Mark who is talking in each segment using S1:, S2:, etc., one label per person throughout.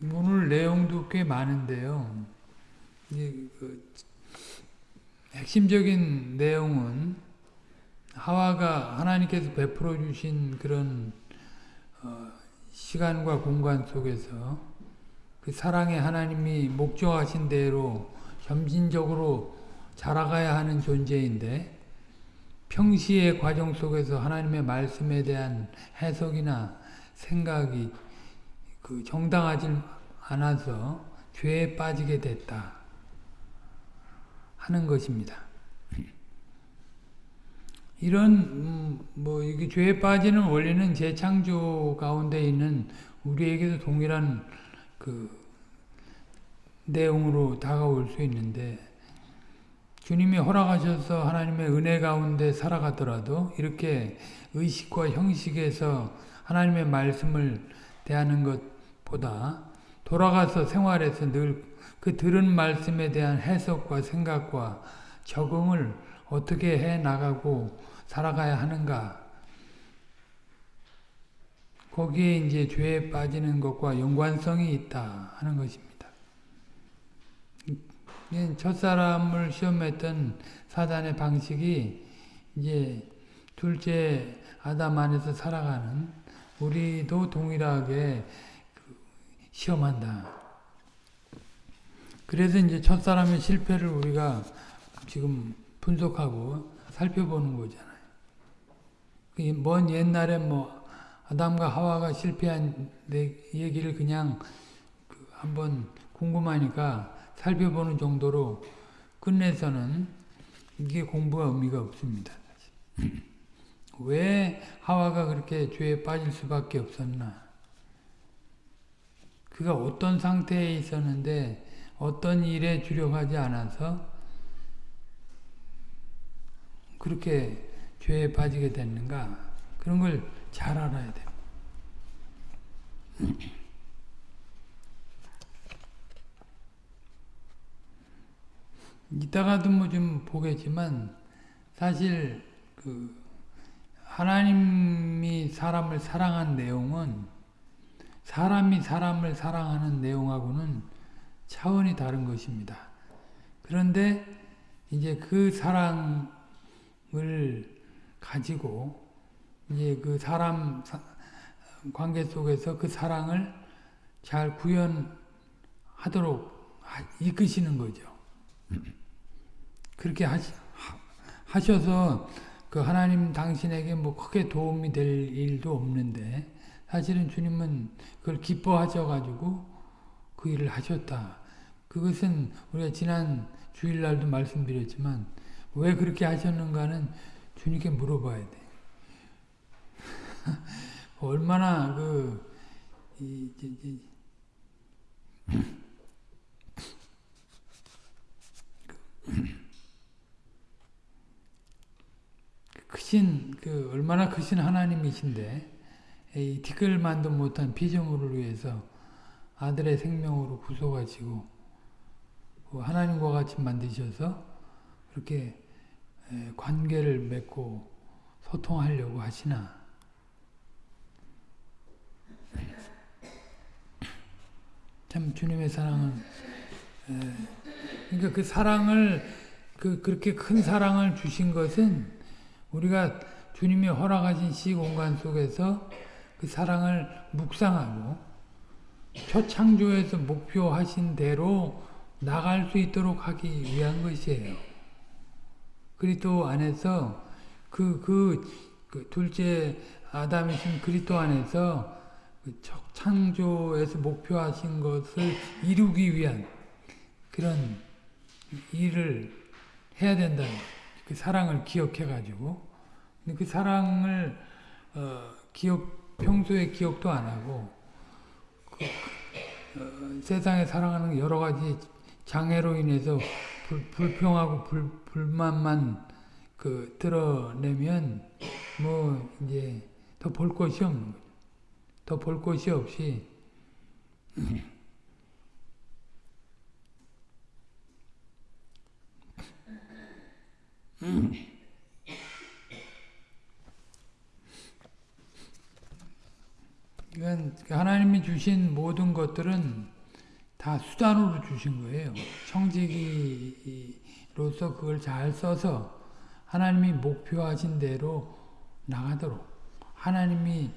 S1: 오늘 내용도 꽤 많은데요. 그 핵심적인 내용은 하와가 하나님께서 베풀어 주신 그런 어, 시간과 공간 속에서 그 사랑의 하나님이 목적하신 대로 점진적으로 자라가야 하는 존재인데 평시의 과정 속에서 하나님의 말씀에 대한 해석이나 생각이 그 정당하지 않아서 죄에 빠지게 됐다 하는 것입니다. 이런 음, 뭐 이게 죄에 빠지는 원리는 재창조 가운데 있는 우리에게도 동일한 그 내용으로 다가올 수 있는데 주님이 허락하셔서 하나님의 은혜 가운데 살아가더라도 이렇게 의식과 형식에서 하나님의 말씀을 대하는 것보다 돌아가서 생활에서 늘 그 들은 말씀에 대한 해석과 생각과 적응을 어떻게 해 나가고 살아가야 하는가 거기에 이제 죄에 빠지는 것과 연관성이 있다 하는 것입니다. 첫사람을 시험했던 사단의 방식이 이제 둘째 아담 안에서 살아가는 우리도 동일하게 그 시험한다. 그래서 이제 첫사람의 실패를 우리가 지금 분석하고 살펴보는 거잖아요. 먼 옛날에 뭐 아담과 하와가 실패한 얘기를 그냥 그 한번 궁금하니까 살펴보는 정도로 끝내서는 이게 공부가 의미가 없습니다. 왜 하와가 그렇게 죄에 빠질 수밖에 없었나? 그가 어떤 상태에 있었는데 어떤 일에 주력하지 않아서 그렇게 죄에 빠지게 됐는가? 그런 걸 잘 알아야 돼요. 이따가도 뭐 좀 보겠지만 사실 그 하나님이 사람을 사랑한 내용은 사람이 사람을 사랑하는 내용하고는 차원이 다른 것입니다. 그런데 이제 그 사랑을 가지고 이제 그 사람 관계 속에서 그 사랑을 잘 구현하도록 이끄시는 거죠. 그렇게 하시, 하셔서 그 하나님 당신에게 뭐 크게 도움이 될 일도 없는데 사실은 주님은 그걸 기뻐하셔가지고 그 일을 하셨다. 그것은 우리가 지난 주일날도 말씀드렸지만 왜 그렇게 하셨는가는 주님께 물어봐야 돼. 얼마나 그 이, 이, 이, 크신 그 얼마나 크신 하나님이신데 이 티끌만도 못한 피조물을 위해서 아들의 생명으로 부숴가지고 그 하나님과 같이 만드셔서 그렇게 관계를 맺고 소통하려고 하시나? 참 주님의 사랑은 그러니까 그 사랑을 그 그렇게 큰 사랑을 주신 것은 우리가 주님이 허락하신 시 공간 속에서 그 사랑을 묵상하고 초창조에서 목표하신 대로 나갈 수 있도록 하기 위한 것이에요. 그리스도 안에서 그, 그, 그 둘째 아담이신 그리스도 안에서 그 창조에서 목표하신 것을 이루기 위한 그런 일을 해야 된다. 그 사랑을 기억해가지고 그 사랑을 어, 기억 평소에 기억도 안 하고 그, 어, 세상에 사랑하는 여러 가지 장애로 인해서 불, 불평하고 불, 불만만 그 드러내면 뭐 이제 더 볼 것이 없는 거죠. 더 볼 것이 없이 이건 하나님이 주신 모든 것들은 다 수단으로 주신 거예요. 청지기로서 그걸 잘 써서 하나님이 목표하신 대로 나가도록 하나님이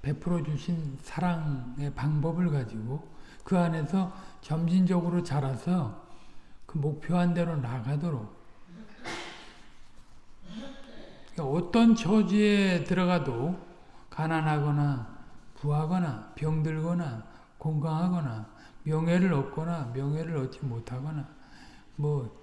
S1: 베풀어 주신 사랑의 방법을 가지고 그 안에서 점진적으로 자라서 그 목표한 대로 나가도록 그러니까 어떤 처지에 들어가도 가난하거나 부하거나 병들거나 건강하거나 명예를 얻거나 명예를 얻지 못하거나 뭐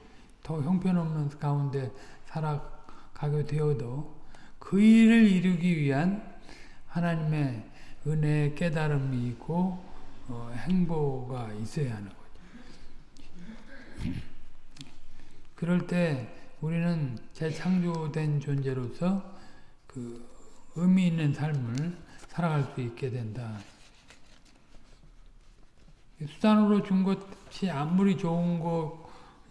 S1: 더 형편없는 가운데 살아가게 되어도 그 일을 이루기 위한 하나님의 은혜의 깨달음이 있고 어, 행보가 있어야 하는 거죠. 그럴 때 우리는 재창조된 존재로서 그 의미 있는 삶을 살아갈 수 있게 된다. 수단으로 준 것이 아무리 좋은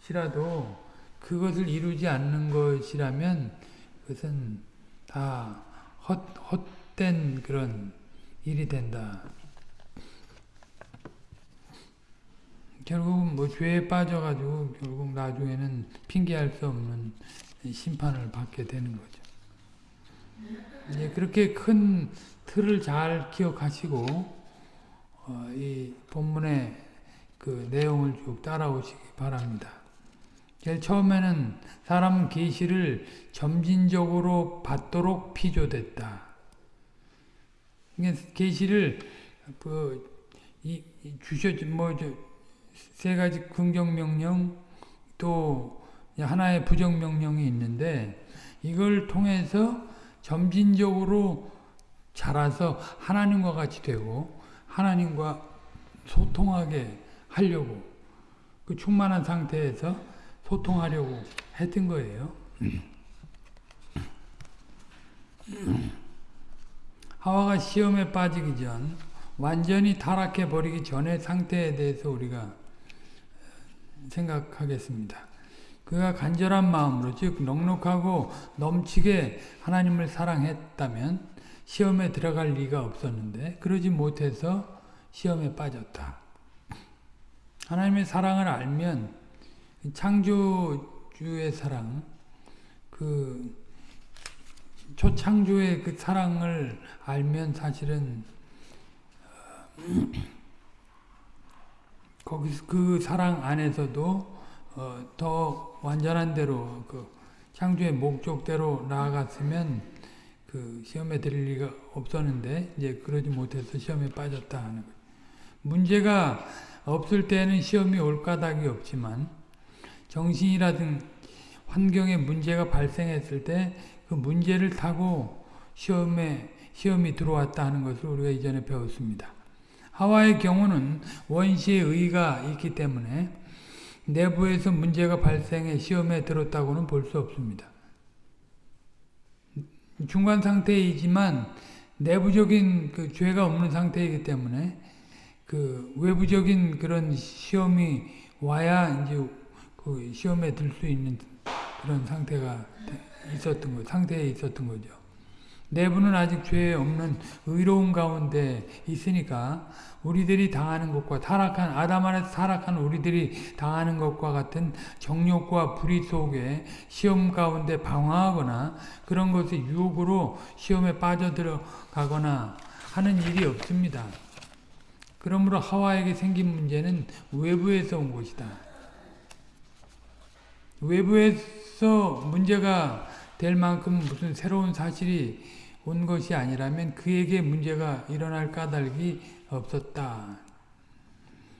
S1: 것이라도 그것을 이루지 않는 것이라면 그것은 다 헛, 헛된 그런 일이 된다. 결국 뭐 죄에 빠져가지고 결국 나중에는 핑계할 수 없는 심판을 받게 되는 거죠. 이제 그렇게 큰 틀을 잘 기억하시고 어, 이 본문의 그 내용을 쭉 따라오시기 바랍니다. 제일 처음에는 사람은 계시를 점진적으로 받도록 피조됐다. 계시를 그 주셔 뭐세 가지 긍정 명령 또 하나의 부정 명령이 있는데 이걸 통해서 점진적으로 자라서 하나님과 같이 되고 하나님과 소통하게 하려고 그 충만한 상태에서 소통하려고 했던 거예요. 하와가 시험에 빠지기 전 완전히 타락해 버리기 전의 상태에 대해서 우리가 생각하겠습니다. 그가 간절한 마음으로 즉 넉넉하고 넘치게 하나님을 사랑했다면 시험에 들어갈 리가 없었는데 그러지 못해서 시험에 빠졌다. 하나님의 사랑을 알면 창조주의 사랑, 그 초창조의 그 사랑을 알면 사실은 거기서 그 사랑 안에서도 어, 더 완전한 대로 그 창조의 목적대로 나아갔으면 그 시험에 들릴 리가 없었는데 이제 그러지 못해서 시험에 빠졌다 하는 거예요. 문제가 없을 때는 시험이 올 까닭이 없지만 정신이라든 환경에 문제가 발생했을 때 그 문제를 타고 시험에 시험이 들어왔다 하는 것을 우리가 이전에 배웠습니다. 하와의 경우는 원시의 의가 있기 때문에 내부에서 문제가 발생해 시험에 들었다고는 볼 수 없습니다. 중간 상태이지만 내부적인 그 죄가 없는 상태이기 때문에 그 외부적인 그런 시험이 와야 이제 그 시험에 들 수 있는 그런 상태가 있었던 거, 상태에 있었던 거죠. 내부는 아직 죄 없는 의로운 가운데 있으니까 우리들이 당하는 것과 타락한 아담 안에서 타락한 우리들이 당하는 것과 같은 정욕과 불의 속에 시험 가운데 방황하거나 그런 것의 유혹으로 시험에 빠져들어가거나 하는 일이 없습니다. 그러므로 하와에게 생긴 문제는 외부에서 온 것이다. 외부에서 문제가 될 만큼 무슨 새로운 사실이 온 것이 아니라면 그에게 문제가 일어날 까닭이 없었다.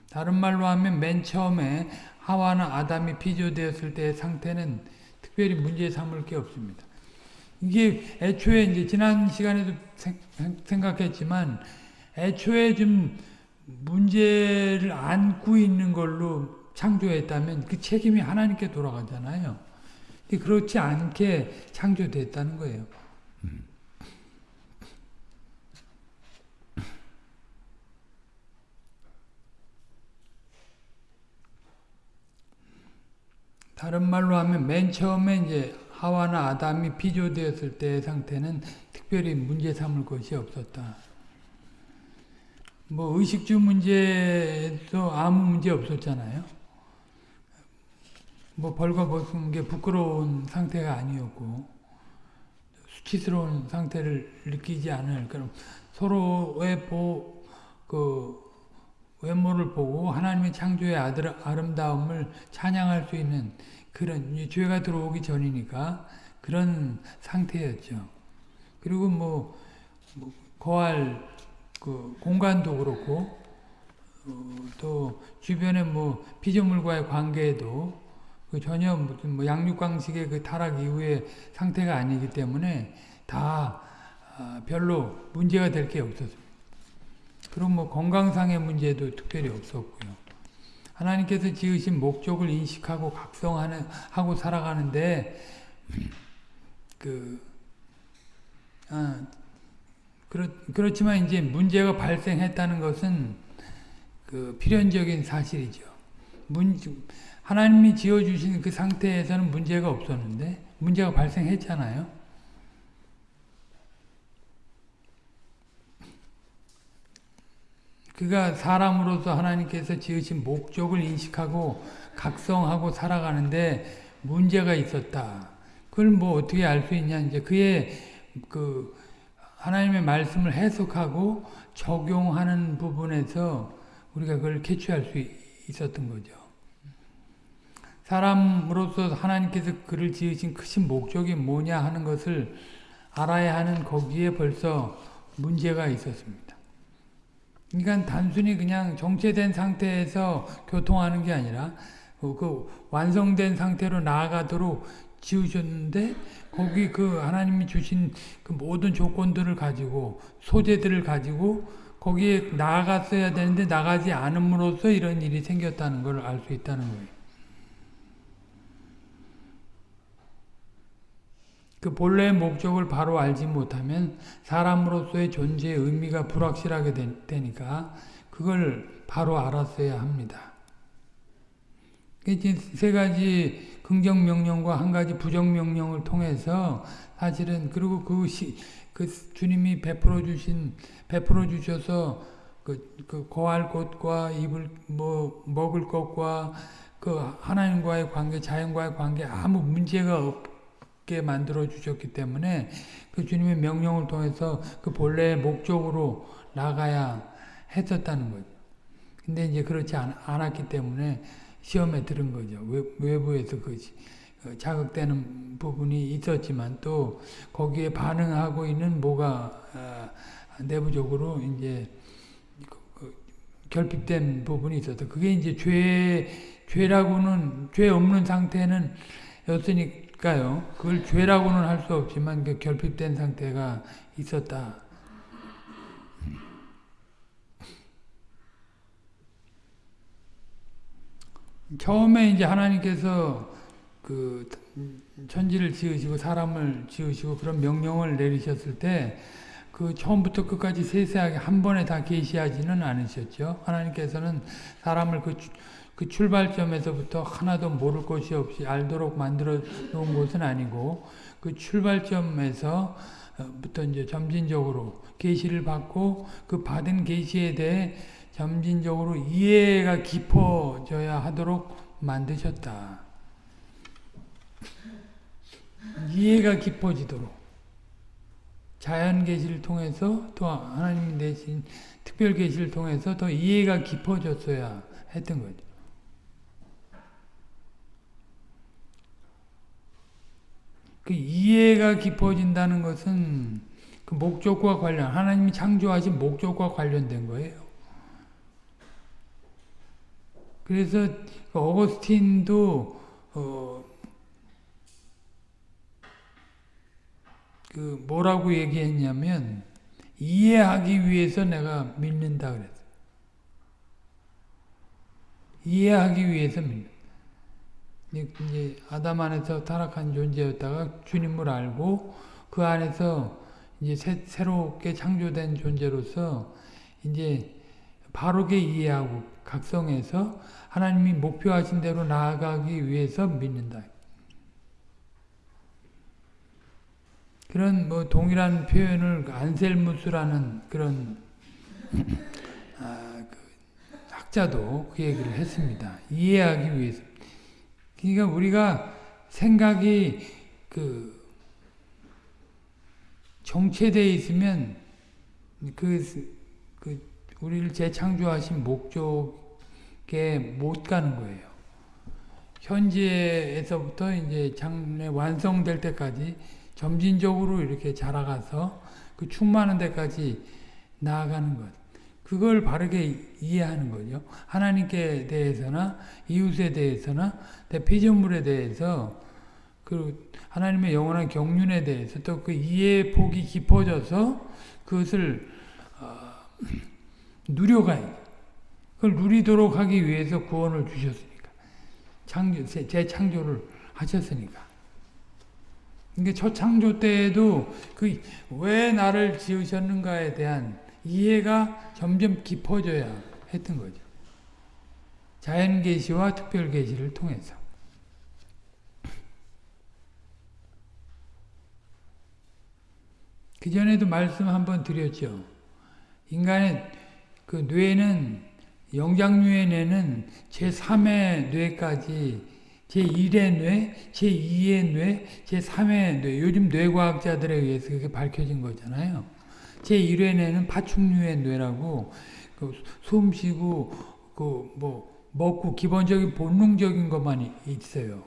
S1: 다른 말로 하면 맨 처음에 하와나 아담이 피조되었을 때의 상태는 특별히 문제 삼을 게 없습니다. 이게 애초에 이제 지난 시간에도 생각했지만 애초에 좀 문제를 안고 있는 걸로 창조했다면 그 책임이 하나님께 돌아가잖아요. 그렇지 않게 창조됐다는 거예요. 다른 말로 하면 맨 처음에 이제 하와나 아담이 피조되었을 때의 상태는 특별히 문제 삼을 것이 없었다. 뭐 의식주 문제도 아무 문제 없었잖아요. 뭐 벌거벗은 게 부끄러운 상태가 아니었고 수치스러운 상태를 느끼지 않을 그런 서로의 보, 그 외모를 보고 하나님의 창조의 아들, 아름다움을 찬양할 수 있는 그런 죄가 들어오기 전이니까 그런 상태였죠. 그리고 뭐, 뭐 거할 그 공간도 그렇고 어, 또 주변의 뭐 피조물과의 관계도 그 전혀 무슨 뭐 양육강식의 그 타락 이후의 상태가 아니기 때문에 다 아, 별로 문제가 될 게 없었습니다. 그럼 뭐 건강상의 문제도 특별히 없었고요. 하나님께서 지으신 목적을 인식하고 각성하는 하고 살아가는데 그 아, 그렇, 그렇지만 이제 문제가 발생했다는 것은 그 필연적인 사실이죠. 문, 하나님이 지어주신 그 상태에서는 문제가 없었는데 문제가 발생했잖아요. 그가 사람으로서 하나님께서 지으신 목적을 인식하고 각성하고 살아가는데 문제가 있었다. 그걸 뭐 어떻게 알 수 있냐 이제 그의 그 하나님의 말씀을 해석하고 적용하는 부분에서 우리가 그걸 캐치할 수 있었던 거죠. 사람으로서 하나님께서 그를 지으신 크신 목적이 뭐냐 하는 것을 알아야 하는 거기에 벌써 문제가 있었습니다. 그러니까 단순히 그냥 정체된 상태에서 교통하는 게 아니라 그 완성된 상태로 나아가도록 지으셨는데 거기 그 하나님이 주신 그 모든 조건들을 가지고 소재들을 가지고 거기에 나아갔어야 되는데 나가지 않음으로써 이런 일이 생겼다는 걸 알 수 있다는 거예요. 그 본래의 목적을 바로 알지 못하면 사람으로서의 존재의 의미가 불확실하게 되니까 그걸 바로 알았어야 합니다. 세 가지 긍정 명령과 한 가지 부정 명령을 통해서 사실은 그리고 그, 시, 그 주님이 베풀어 주신 베풀어 주셔서 그, 그 거할 곳과 입을 뭐 먹을 것과 그 하나님과의 관계, 자연과의 관계 아무 문제가 없 게 만들어 주셨기 때문에 그 주님의 명령을 통해서 그 본래의 목적으로 나가야 했었다는 거죠. 근데 이제 그렇지 않, 않았기 때문에 시험에 들은 거죠. 외 부에서 그 자극되는 부분이 있었지만 또 거기에 반응하고 있는 뭐가 아, 내부적으로 이제 그, 그 결핍된 부분이 있어서 그게 이제 죄 죄라고는 죄 없는 상태는 였으니 까요. 그걸 죄라고는 할 수 없지만 그 결핍된 상태가 있었다. 처음에 이제 하나님께서 그 천지를 지으시고 사람을 지으시고 그런 명령을 내리셨을 때 그 처음부터 끝까지 세세하게 한 번에 다 계시하지는 않으셨죠. 하나님께서는 사람을 그, 그 출발점에서부터 하나도 모를 것이 없이 알도록 만들어 놓은 것은 아니고 그 출발점에서 부터 이제 점진적으로 계시를 받고 그 받은 계시에 대해 점진적으로 이해가 깊어져야 하도록 만드셨다. 이해가 깊어지도록 자연 계시를 통해서 또 하나님 내신 특별 계시를 통해서 더 이해가 깊어졌어야 했던 거죠. 그 이해가 깊어진다는 것은 그 목적과 관련 하나님이 창조하신 목적과 관련된 거예요. 그래서 그 어거스틴도 어, 그 뭐라고 얘기했냐면 이해하기 위해서 내가 믿는다 그랬어. 이해하기 위해서 믿는. 이제 아담 안에서 타락한 존재였다가 주님을 알고 그 안에서 이제 새, 새롭게 창조된 존재로서 이제 바르게 이해하고 각성해서 하나님이 목표하신 대로 나아가기 위해서 믿는다. 그런 뭐 동일한 표현을 안셀무스라는 그런 학자도 그 얘기를 했습니다. 이해하기 위해서. 그러니까 우리가 생각이 그 정체되어 있으면 그, 그 우리를 재창조하신 목적에 못 가는 거예요. 현재에서부터 이제 장래 완성될 때까지 점진적으로 이렇게 자라가서 그 충만한 데까지 나아가는 것. 그걸 바르게 이해하는 거죠. 하나님께 대해서나 이웃에 대해서나 피조물에 대해서 그 하나님의 영원한 경륜에 대해서 또 그 이해 폭이 깊어져서 그것을 어, 누려가야 그걸 누리도록 하기 위해서 구원을 주셨으니까. 창조 재창조를 하셨으니까. 이게 첫 창조 때에도 그 왜 나를 지으셨는가에 대한 이해가 점점 깊어져야 했던 거죠. 자연 계시와 특별 계시를 통해서. 그 전에도 말씀 한번 드렸죠. 인간의 그 뇌는 영장류의 뇌는 제3의 뇌까지 제1의 뇌, 제2의 뇌, 제3의 뇌 요즘 뇌과학자들에 의해서 그게 밝혀진 거잖아요. 제1회 뇌는 파충류의 뇌라고 그 숨 쉬고 그 뭐 먹고 기본적인 본능적인 것만 있어요.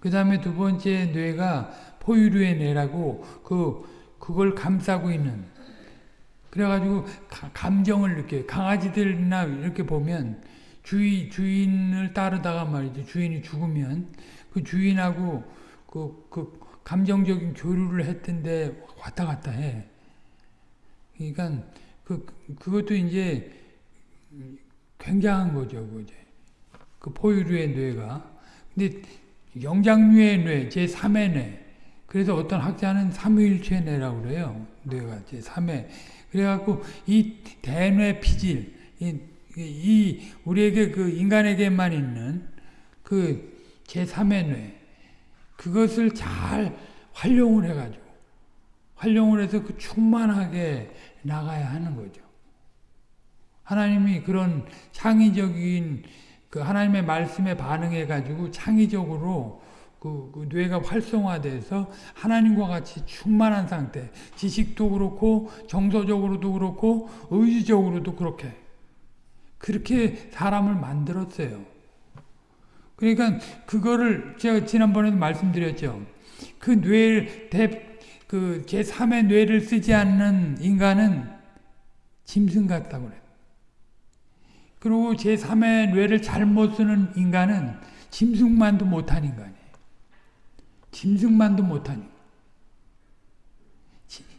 S1: 그 다음에 두 번째 뇌가 포유류의 뇌라고 그 그걸 감싸고 있는 그래가지고 가, 감정을 느껴요. 강아지들이나 이렇게 보면 주인, 주인을 따르다가 말이죠. 주인이 죽으면 그 주인하고 그, 그 감정적인 교류를 했던데 왔다 갔다 해. 그러니까 그, 그것도 이제 굉장한 거죠. 그제. 그 포유류의 뇌가. 근데 영장류의 뇌, 제 3의 뇌. 그래서 어떤 학자는 삼위일체 뇌라고 그래요. 뇌가 제3회. 그래갖고 이 대뇌 피질, 이, 이 우리에게 그 인간에게만 있는 그 제 3의 뇌, 그것을 잘 활용을 해가지고 활용을 해서 그 충만하게 나가야 하는 거죠. 하나님이 그런 창의적인 그 하나님의 말씀에 반응해 가지고 창의적으로 그, 그, 뇌가 활성화돼서 하나님과 같이 충만한 상태, 지식도 그렇고 정서적으로도 그렇고 의지적으로도 그렇게 그렇게 사람을 만들었어요. 그러니까 그거를 제가 지난번에도 말씀드렸죠. 그 뇌를 대, 그 제3의 뇌를 쓰지 않는 인간은 짐승 같다고 그래요. 그리고 제3의 뇌를 잘못 쓰는 인간은 짐승만도 못한 인간이에요. 짐승만도 못하니.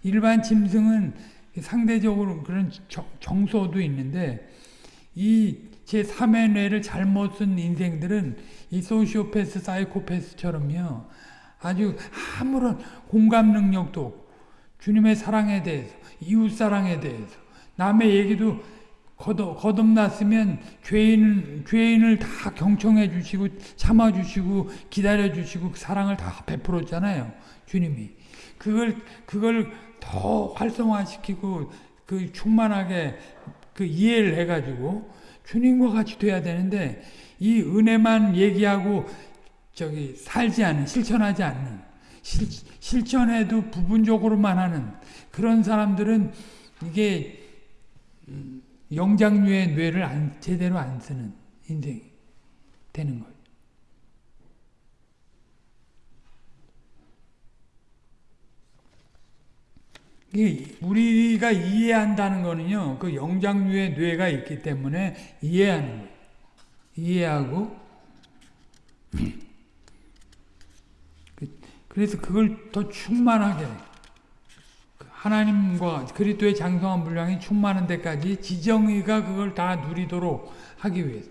S1: 일반 짐승은 상대적으로 그런 정서도 있는데 이 제3의 뇌를 잘못 쓴 인생들은 이 소시오패스, 사이코패스처럼요. 아주 아무런 공감 능력도 없고 주님의 사랑에 대해서 이웃 사랑에 대해서 남의 얘기도 거듭, 거듭났으면 죄인, 죄인을 다 경청해 주시고 참아 주시고 기다려 주시고 그 사랑을 다 베풀었잖아요. 주님이. 그걸 그걸 더 활성화시키고 그 충만하게 그 이해를 해 가지고 주님과 같이 돼야 되는데 이 은혜만 얘기하고 저기 살지 않는 실천하지 않는 실, 실천해도 부분적으로만 하는 그런 사람들은 이게 영장류의 뇌를 안, 제대로 안 쓰는 인생이 되는 거예요. 우리가 이해한다는 거는요, 그 영장류의 뇌가 있기 때문에 이해하는 거예요. 이해하고, 그, 그래서 그걸 더 충만하게 하나님과 그리스도의 장성한 분량이 충만한 데까지 지정의가 그걸 다 누리도록 하기 위해서.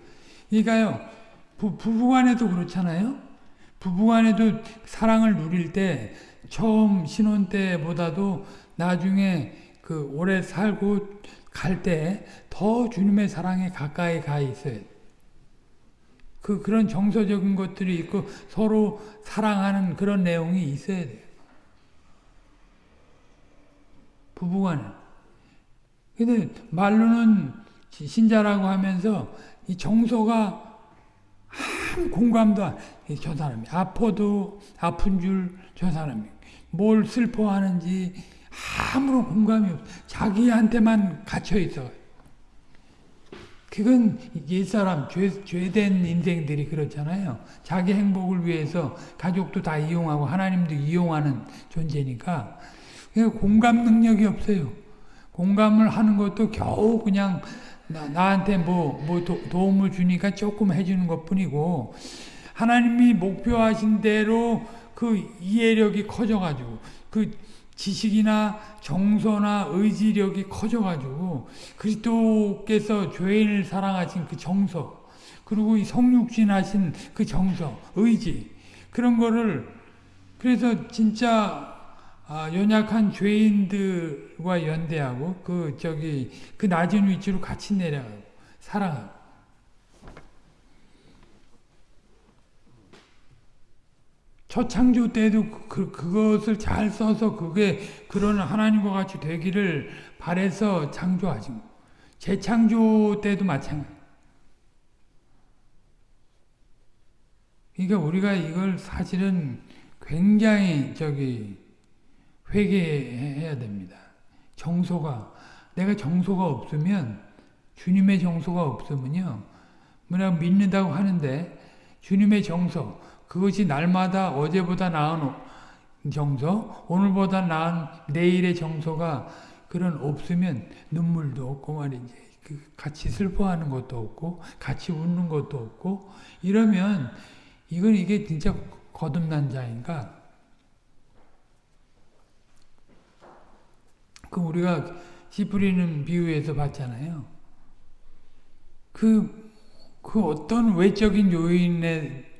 S1: 그러니까요. 부, 부부간에도 그렇잖아요. 부부간에도 사랑을 누릴 때 처음 신혼 때보다도 나중에 그 오래 살고 갈 때 더 주님의 사랑에 가까이 가 있어야 그 그런 정서적인 것들이 있고 서로 사랑하는 그런 내용이 있어야 돼요. 부부간에. 근데 말로는 신자라고 하면서 이 정서가 한 공감도 안, 저 사람이 아파도 아픈 줄 저 사람이 뭘 슬퍼하는지 아무런 공감이 없어. 자기한테만 갇혀 있어. 그건 옛사람, 죄, 죄된 인생들이 그렇잖아요. 자기 행복을 위해서 가족도 다 이용하고 하나님도 이용하는 존재니까 공감 능력이 없어요. 공감을 하는 것도 겨우 그냥 나, 한테 뭐, 뭐 도, 도움을 주니까 조금 해주는 것 뿐이고 하나님이 목표하신 대로 그 이해력이 커져가지고 그 지식이나 정서나 의지력이 커져가지고 그리스도께서 죄인을 사랑하신 그 정서 그리고 이 성육신하신 그 정서, 의지 그런 거를 그래서 진짜 아, 연약한 죄인들과 연대하고 그 저기 그 낮은 위치로 같이 내려가고 사랑하고 초창조 때도 그, 그것을 잘 써서 그게 그런 하나님과 같이 되기를 바래서 창조하신 거. 재창조 때도 마찬가지. 그러니까 우리가 이걸 사실은 굉장히 저기 회개해야 됩니다. 정소가 내가 정소가 없으면 주님의 정소가 없으면요. 뭐냐 믿는다고 하는데 주님의 정서 그것이 날마다 어제보다 나은 정서, 오늘보다 나은 내일의 정서가 그런 없으면 눈물도 없고 말이지. 그 같이 슬퍼하는 것도 없고, 같이 웃는 것도 없고, 이러면 이건 이게 진짜 거듭난 자인가? 그 우리가 씨 뿌리는 비유에서 봤잖아요. 그, 그 어떤 외적인 요인에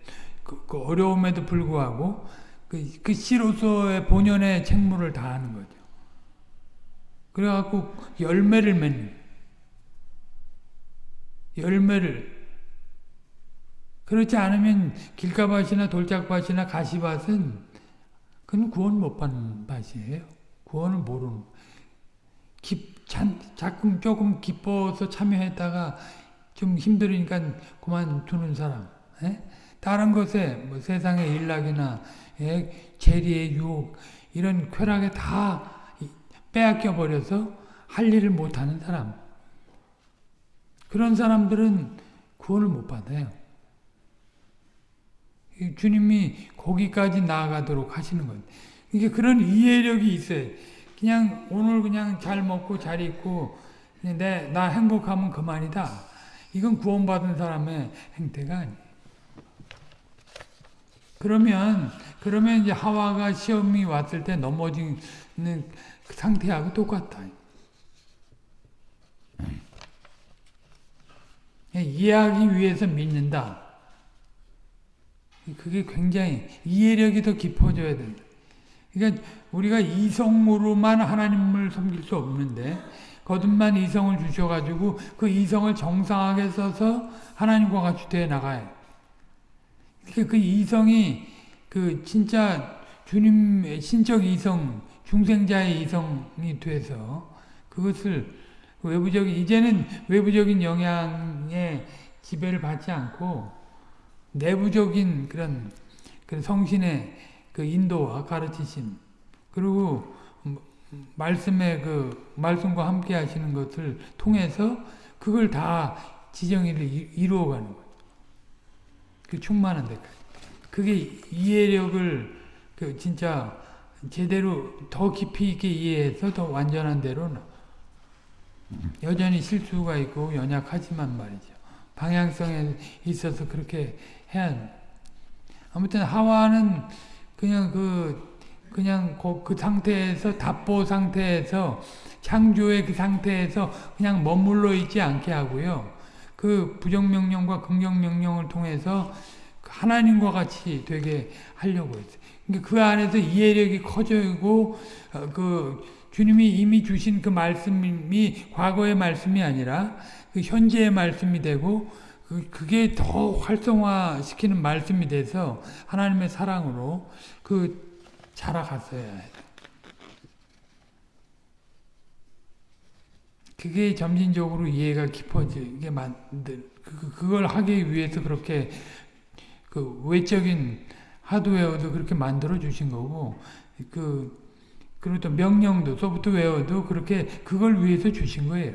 S1: 그, 그 어려움에도 불구하고 그, 그 씨로서의 본연의 책무를 다하는 거죠. 그래갖고 열매를 맺는 열매를 그렇지 않으면 길가밭이나 돌짝밭이나 가시밭은 그건 구원 못 받는 밭이에요. 구원을 모르는 기, 잔, 자꾸 조금 기뻐서 참여했다가 좀 힘들으니까 그만두는 사람 에? 예? 다른 것에 뭐 세상의 일락이나 예, 재리의 유혹 이런 쾌락에 다 빼앗겨 버려서 할 일을 못하는 사람 그런 사람들은 구원을 못 받아요. 주님이 거기까지 나아가도록 하시는 거예요. 이게 그런 이해력이 있어요. 그냥 오늘 그냥 잘 먹고 잘 입고 내, 나 행복하면 그만이다. 이건 구원받은 사람의 행태가 아니에요. 그러면 그러면 이제 하와가 시험이 왔을 때 넘어지는 그 상태하고 똑같다. 예, 이해하기 위해서 믿는다. 그게 굉장히 이해력이 더 깊어져야 된다. 그러니까 우리가 이성으로만 하나님을 섬길 수 없는데 거듭난 이성을 주셔가지고 그 이성을 정상하게 써서 하나님과 같이 돼 나가요. 그 이성이 그 진짜 주님의 신적 이성, 중생자의 이성이 돼서 그것을 외부적인 이제는 외부적인 영향에 지배를 받지 않고 내부적인 그런 그 성신의 그 인도와 가르치심 그리고 말씀의 그 말씀과 함께 하시는 것을 통해서 그걸 다 지정의를 이루어가는 거예요. 그 충만한 데까지. 그게 이해력을 그 진짜 제대로 더 깊이 있게 이해해서 더 완전한 대로 여전히 실수가 있고 연약하지만 말이죠. 방향성에 있어서 그렇게 해야 아무튼 하와는 그냥 그 그냥 그, 그 상태에서 답보 상태에서 창조의 그 상태에서 그냥 머물러 있지 않게 하고요. 그 부정명령과 긍정명령을 통해서 하나님과 같이 되게 하려고 했어요. 그러니까 그 안에서 이해력이 커지고 어, 그 주님이 이미 주신 그 말씀이 과거의 말씀이 아니라 그 현재의 말씀이 되고 그, 그게 더 활성화시키는 말씀이 돼서 하나님의 사랑으로 그 자라갔어야 해요. 그게 점진적으로 이해가 깊어지게 만들 그, 그걸 하기 위해서 그렇게 그 외적인 하드웨어도 그렇게 만들어 주신 거고 그 그리고 또 명령도 소프트웨어도 그렇게 그걸 위해서 주신 거예요.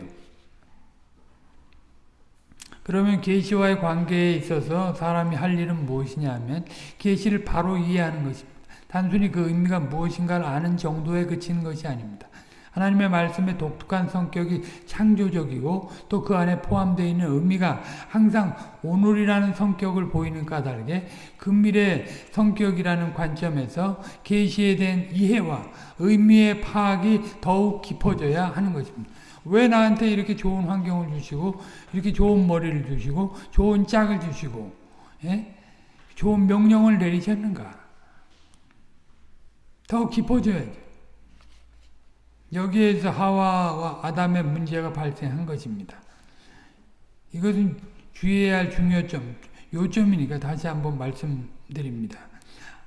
S1: 그러면 계시와의 관계에 있어서 사람이 할 일은 무엇이냐면 계시를 바로 이해하는 것입니다. 단순히 그 의미가 무엇인가를 아는 정도에 그치는 것이 아닙니다. 하나님의 말씀의 독특한 성격이 창조적이고 또 그 안에 포함되어 있는 의미가 항상 오늘이라는 성격을 보이는 까닭에 금밀의 성격이라는 관점에서 계시에 대한 이해와 의미의 파악이 더욱 깊어져야 하는 것입니다. 왜 나한테 이렇게 좋은 환경을 주시고 이렇게 좋은 머리를 주시고 좋은 짝을 주시고 예? 좋은 명령을 내리셨는가? 더 깊어져야죠. 여기에서 하와와 아담의 문제가 발생한 것입니다. 이것은 주의해야 할 중요점, 요점이니까 다시 한번 말씀드립니다.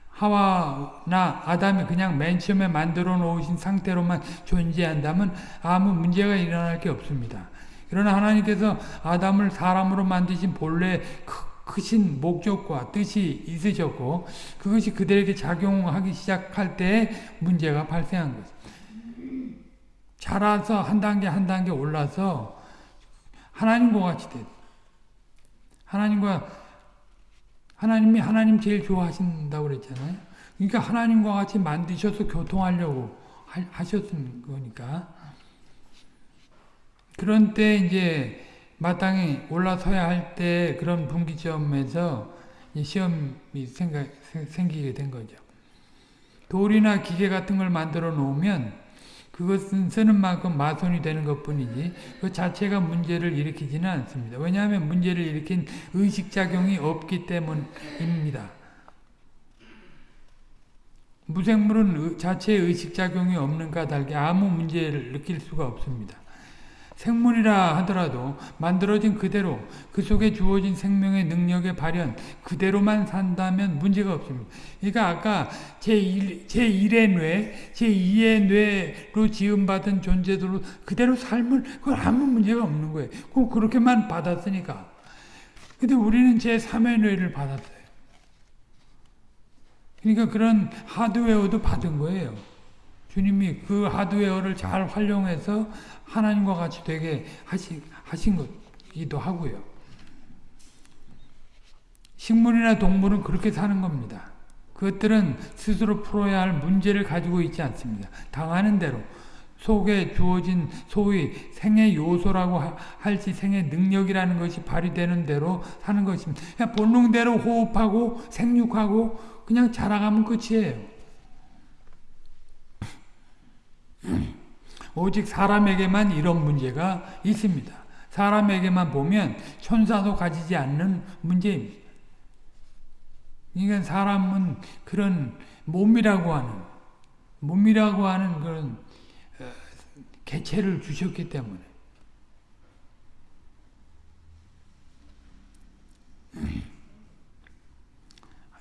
S1: 하와나 아담이 그냥 맨 처음에 만들어 놓으신 상태로만 존재한다면 아무 문제가 일어날 게 없습니다. 그러나 하나님께서 아담을 사람으로 만드신 본래 크신 목적과 뜻이 있으셨고 그것이 그들에게 작용하기 시작할 때 문제가 발생한 것입니다. 자라서 한 단계 한 단계 올라서 하나님과 같이 됐. 하나님과 하나님이 하나님 제일 좋아하신다고 그랬잖아요. 그러니까 하나님과 같이 만드셔서 교통하려고 하셨은 거니까. 그런 때 이제 마땅히 올라서야 할 때 그런 분기점에서 시험이 생기게 된 거죠. 돌이나 기계 같은 걸 만들어 놓으면 그것은 쓰는 만큼 마손이 되는 것 뿐이지 그 자체가 문제를 일으키지는 않습니다. 왜냐하면 문제를 일으킨 의식작용이 없기 때문입니다. 무생물은 자체의 의식작용이 없는 까닭에 아무 문제를 느낄 수가 없습니다. 생물이라 하더라도 만들어진 그대로 그 속에 주어진 생명의 능력의 발현 그대로만 산다면 문제가 없습니다. 그러니까 아까 제1, 제1의 뇌, 제2의 뇌로 지음받은 존재들로 그대로 삶을 그건 아무 문제가 없는 거예요. 꼭 그렇게만 받았으니까. 근데 우리는 제3의 뇌를 받았어요. 그러니까 그런 하드웨어도 받은 거예요. 주님이 그 하드웨어를 잘 활용해서 하나님과 같이 되게 하시, 하신 것이기도 하고요. 식물이나 동물은 그렇게 사는 겁니다. 그것들은 스스로 풀어야 할 문제를 가지고 있지 않습니다. 당하는 대로 속에 주어진 소위 생의 요소라고 할지 생의 능력이라는 것이 발휘되는 대로 사는 것입니다. 그냥 본능대로 호흡하고 생육하고 그냥 자라가면 끝이에요. 오직 사람에게만 이런 문제가 있습니다. 사람에게만 보면 천사도 가지지 않는 문제입니다. 그러니까 사람은 그런 몸이라고 하는 몸이라고 하는 그런 어, 개체를 주셨기 때문에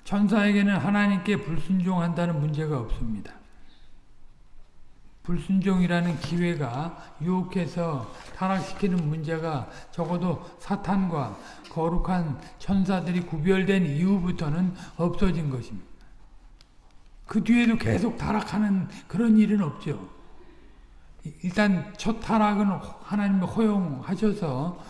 S1: 천사에게는 하나님께 불순종한다는 문제가 없습니다. 불순종이라는 기회가 유혹해서 타락시키는 문제가 적어도 사탄과 거룩한 천사들이 구별된 이후부터는 없어진 것입니다. 그 뒤에도 계속 타락하는 그런 일은 없죠. 일단 첫 타락은 하나님이 허용하셔서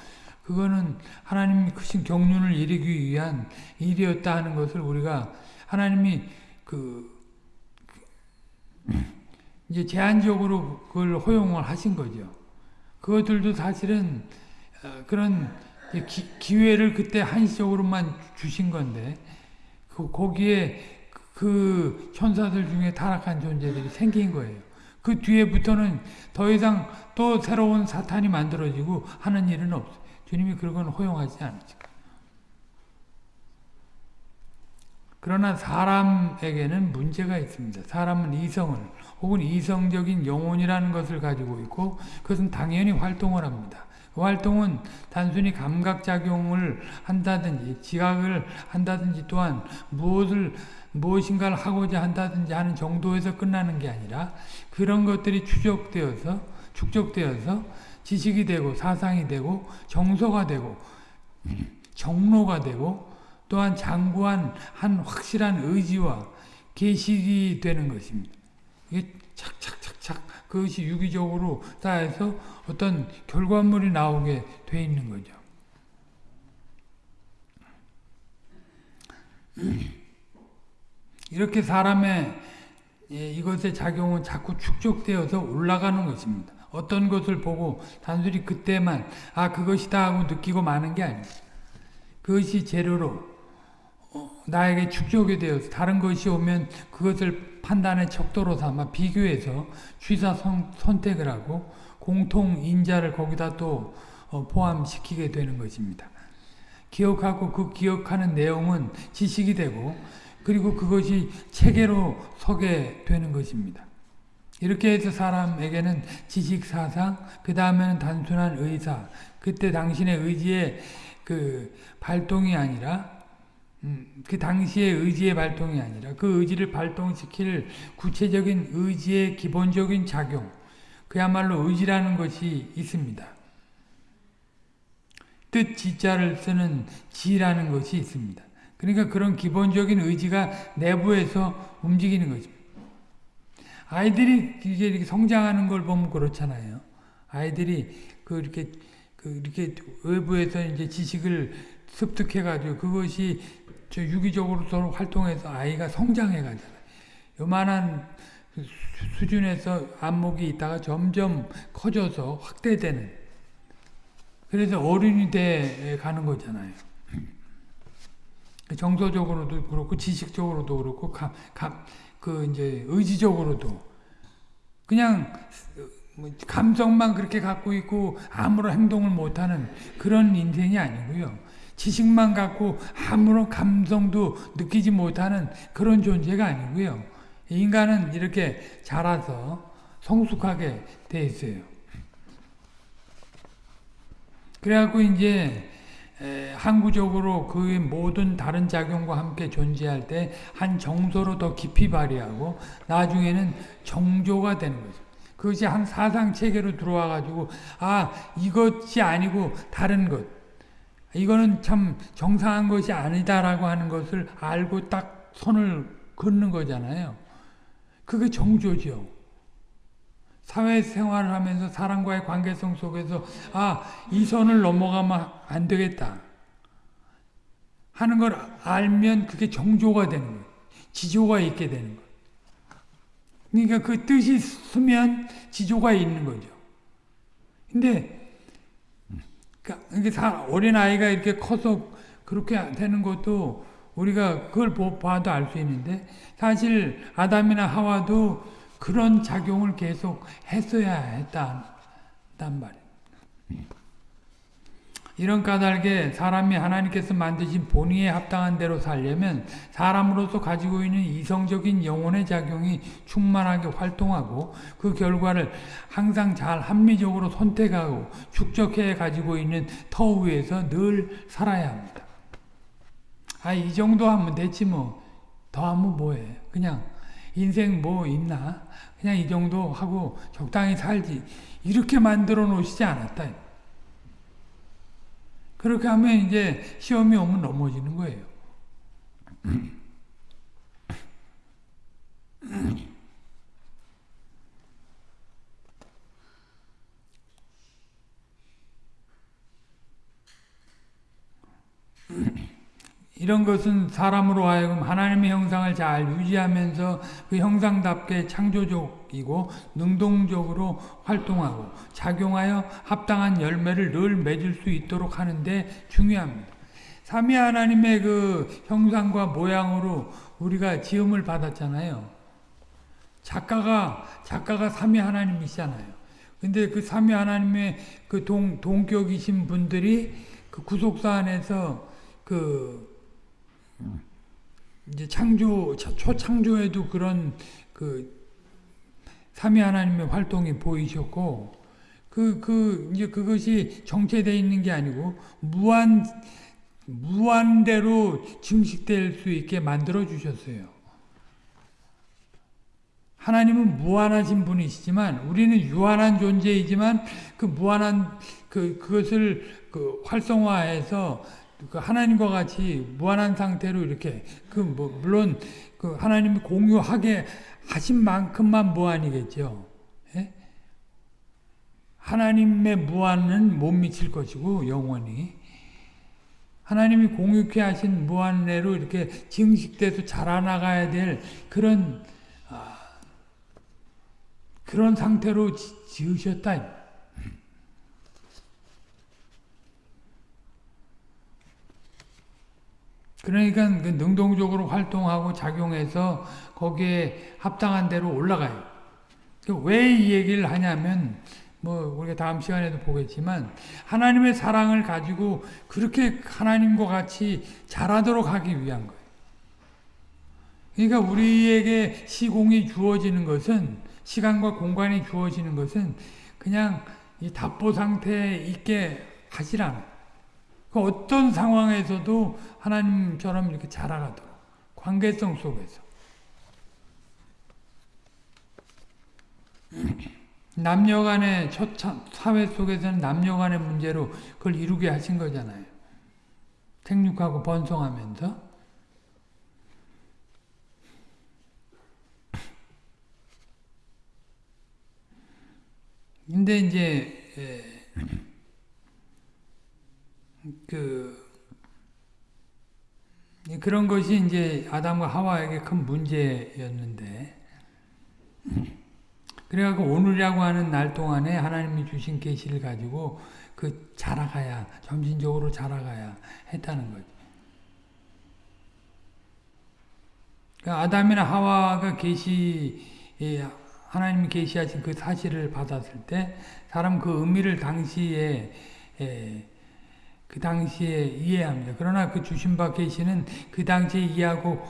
S1: 그거는 하나님이 크신 경륜을 이루기 위한 일이었다 하는 것을 우리가 하나님이 그 이제 제한적으로 그걸 허용을 하신 거죠. 그것들도 사실은 어, 그런 기, 회를 그때 한시적으로만 주신 건데 그 거기에 그 천사들 중에 타락한 존재들이 생긴 거예요. 그 뒤에부터는 더 이상 또 새로운 사탄이 만들어지고 하는 일은 없어요. 주님이 그런 건 허용하지 않으죠. 그러나 사람에게는 문제가 있습니다. 사람은 이성을 혹은 이성적인 영혼이라는 것을 가지고 있고 그것은 당연히 활동을 합니다. 그 활동은 단순히 감각작용을 한다든지 지각을 한다든지 또한 무엇을 무엇인가를 하고자 한다든지 하는 정도에서 끝나는 게 아니라 그런 것들이 추적되어서 축적되어서 지식이 되고 사상이 되고 정서가 되고 정로가 되고 또한 장구한 한 확실한 의지와 계식이 되는 것입니다. 이게 착착착착 그것이 유기적으로 쌓여서 어떤 결과물이 나오게 돼 있는 거죠. 이렇게 사람의 예, 이것의 작용은 자꾸 축적되어서 올라가는 것입니다. 어떤 것을 보고 단순히 그때만 아 그것이다 하고 느끼고 마는 게 아니에요. 그것이 재료로 어, 나에게 축적이 되어서 다른 것이 오면 그것을 판단의 척도로 삼아 비교해서 취사 선, 택을 하고 공통 인자를 거기다 또 어, 포함시키게 되는 것입니다. 기억하고 그 기억하는 내용은 지식이 되고 그리고 그것이 체계로 서게 되는 것입니다. 이렇게 해서 사람에게는 지식 사상, 그 다음에는 단순한 의사, 그때 당신의 의지의 그 발동이 아니라, 음, 그 당시의 의지의 발동이 아니라 그 의지를 발동시킬 구체적인 의지의 기본적인 작용, 그야말로 의지라는 것이 있습니다. 뜻 지자를 쓰는 지라는 것이 있습니다. 그러니까 그런 기본적인 의지가 내부에서 움직이는 거죠. 아이들이 이제 이렇게 성장하는 걸 보면 그렇잖아요. 아이들이 그 이렇게 그 이렇게 외부에서 이제 지식을 습득해가지고 그것이 저 유기적으로 서로 활동해서 아이가 성장해 가잖아요. 요만한 수준에서 안목이 있다가 점점 커져서 확대되는 그래서 어른이 돼 가는 거잖아요. 정서적으로도 그렇고 지식적으로도 그렇고 감, 감, 그 이제 의지적으로도 그냥 뭐 감성만 그렇게 갖고 있고 아무런 행동을 못하는 그런 인생이 아니고요. 지식만 갖고 아무런 감성도 느끼지 못하는 그런 존재가 아니고요. 인간은 이렇게 자라서 성숙하게 돼 있어요. 그래갖고 이제 항구적으로 그 모든 다른 작용과 함께 존재할 때 한 정서로 더 깊이 발휘하고 나중에는 정조가 되는 거죠. 그것이 한 사상 체계로 들어와 가지고 아 이것이 아니고 다른 것 이거는 참 정상한 것이 아니다라고 하는 것을 알고 딱 손을 긋는 거잖아요. 그게 정조죠. 사회생활을 하면서 사람과의 관계성 속에서 아, 이 선을 넘어가면 안 되겠다. 하는 걸 알면 그게 정조가 되는 거예요. 지조가 있게 되는 거예요. 그러니까 그 뜻이 쓰면 지조가 있는 거죠. 근데 그러니까 어린 아이가 이렇게 커서 그렇게 되는 것도 우리가 그걸 봐도 알 수 있는데 사실 아담이나 하와도 그런 작용을 계속 했어야 했단 말이에요. 이런 까닭에 사람이 하나님께서 만드신 본의에 합당한 대로 살려면 사람으로서 가지고 있는 이성적인 영혼의 작용이 충만하게 활동하고 그 결과를 항상 잘 합리적으로 선택하고 축적해 가지고 있는 터 위에서 늘 살아야 합니다. 아, 이 정도 하면 됐지 뭐. 더 하면 뭐해. 그냥 인생 뭐 있나? 그냥 이 정도 하고 적당히 살지. 이렇게 만들어 놓으시지 않았다. 그렇게 하면 이제 시험이 오면 넘어지는 거예요. 이런 것은 사람으로 하여금 하나님의 형상을 잘 유지하면서 그 형상답게 창조적이고 능동적으로 활동하고 작용하여 합당한 열매를 늘 맺을 수 있도록 하는데 중요합니다. 삼위 하나님의 그 형상과 모양으로 우리가 지음을 받았잖아요. 작가가 작가가 삼위 하나님이시잖아요. 근데 그 삼위 하나님의 그 동 동격이신 분들이 그 구속사 안에서 그 이제 창조 초창조에도 그런 그 삼위 하나님의 활동이 보이셨고 그그 그 이제 그것이 정체되어 있는 게 아니고 무한 무한대로 증식될 수 있게 만들어 주셨어요. 하나님은 무한하신 분이시지만 우리는 유한한 존재이지만 그 무한한 그 그것을 그 활성화해서 그 하나님과 같이 무한한 상태로 이렇게 그 뭐 물론 그 하나님이 공유하게 하신 만큼만 무한이겠죠. 예? 하나님의 무한은 못 미칠 것이고 영원히 하나님이 공유케 하신 무한내로 이렇게 증식돼서 자라나가야 될 그런 아, 그런 상태로 지 으셨다. 그러니까 그 능동적으로 활동하고 작용해서 거기에 합당한 대로 올라가요. 그 왜이 얘기를 하냐면 뭐 우리가 다음 시간에도 보겠지만 하나님의 사랑을 가지고 그렇게 하나님과 같이 자라도록 하기 위한 거예요. 그러니까 우리에게 시공이 주어지는 것은 시간과 공간이 주어지는 것은 그냥 이 답보 상태에 있게 하시라. 그 어떤 상황에서도 하나님처럼 이렇게 자라가도록 관계성 속에서 남녀간의 첫 사회 속에서는 남녀간의 문제로 그걸 이루게 하신 거잖아요. 생육하고 번성하면서 근데 이제 그 그런 것이 이제 아담과 하와에게 큰 문제였는데 그래갖고 오늘이라고 하는 날 동안에 하나님이 주신 계시를 가지고 그 자라가야 점진적으로 자라가야 했다는 거죠. 그러니까 아담이나 하와가 계시 하나님이 계시하신 그 사실을 받았을 때 사람 그 의미를 당시에 그 당시에 이해합니다. 그러나 그 주신 바 계시는 그 당시에 이해하고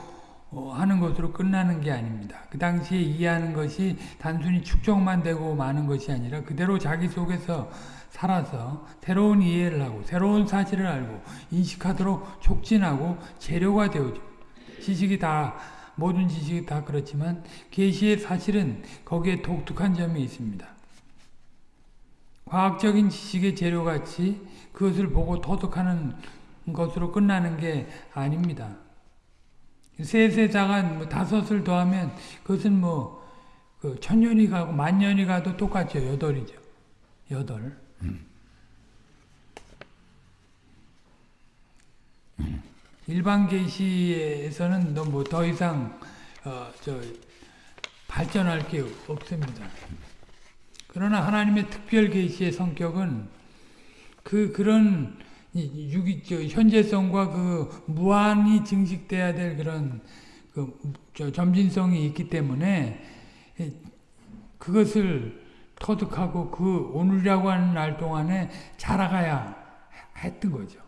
S1: 어, 하는 것으로 끝나는 게 아닙니다. 그 당시에 이해하는 것이 단순히 축적만 되고 마는 것이 아니라 그대로 자기 속에서 살아서 새로운 이해를 하고 새로운 사실을 알고 인식하도록 촉진하고 재료가 되어져. 지식이 다 모든 지식이 다 그렇지만 계시의 사실은 거기에 독특한 점이 있습니다. 과학적인 지식의 재료같이 그것을 보고 터득하는 것으로 끝나는 게 아닙니다. 세세자가 뭐 다섯을 더하면 그것은 뭐 그 천년이 가고 만년이 가도 똑같죠. 여덟이죠. 여덟. 일반 계시에서는 뭐더 이상 어, 발전할 게 없습니다. 그러나 하나님의 특별 계시의 성격은 그 그런 유기 저 현재성과 그 무한히 증식돼야 될 그런 그 점진성이 있기 때문에 그것을 터득하고 그 오늘이라고 하는 날 동안에 자라가야 했던 거죠.